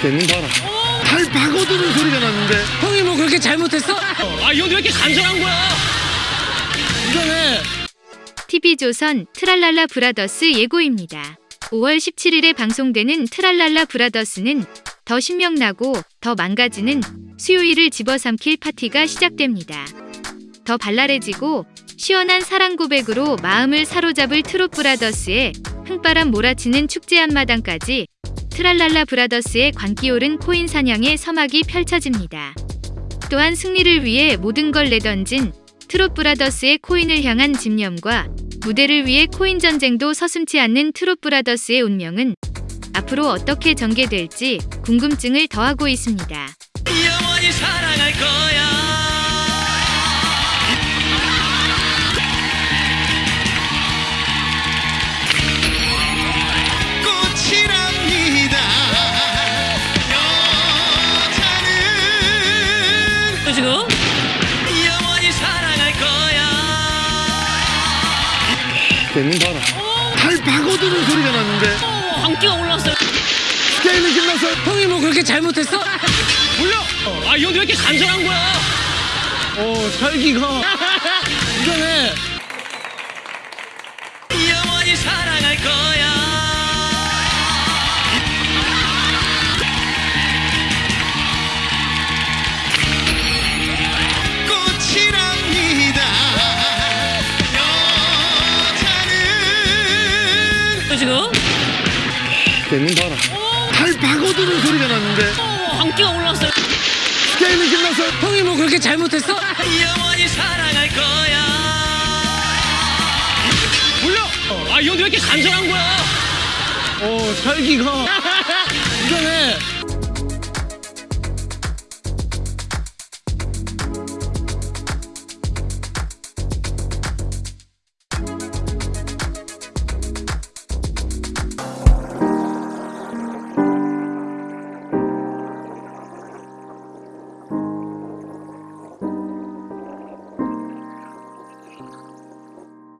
쟤는 봐라. 발 박아두는 소리가 났는데. 형이 뭐 그렇게 잘못했어? 아, 이 형도 왜 이렇게 간절한 거야? 이전에 TV조선 트랄랄라 브라더스 예고입니다. 5월 17일에 방송되는 트랄랄라 브라더스는 더 신명나고 더 망가지는 수요일을 집어삼킬 파티가 시작됩니다. 더 발랄해지고 시원한 사랑 고백으로 마음을 사로잡을 트롯 브라더스의 흥바람 몰아치는 축제 한마당까지 트랄랄라 브라더스의 광기 오른 코인 사냥의 서막이 펼쳐집니다. 또한 승리를 위해 모든 걸 내던진 트롯 브라더스의 코인을 향한 집념과 무대를 위해 코인 전쟁도 서슴지 않는 트롯 브라더스의 운명은 앞으로 어떻게 전개될지 궁금증을 더하고 있습니다. 쟤는 봐라. 발 박아두는 소리가 났는데. 광기가 올라왔어요. 게임은 끝났어. 형이 뭐 그렇게 잘못했어? 몰라. 아, 이 형도 왜 이렇게 간절한 거야? 어 살기가. 이전에 영원히 사랑 지금? 쟤는 봐라. 발 박아두는 소리가 났는데. 광기가 올라왔어요. 게임은 끝났어. 형이 뭐 그렇게 잘못했어? 영원히 사랑할 거야. 몰라. 아, 이 형도 왜 이렇게 간절한 거야? 어 살기가. 이전에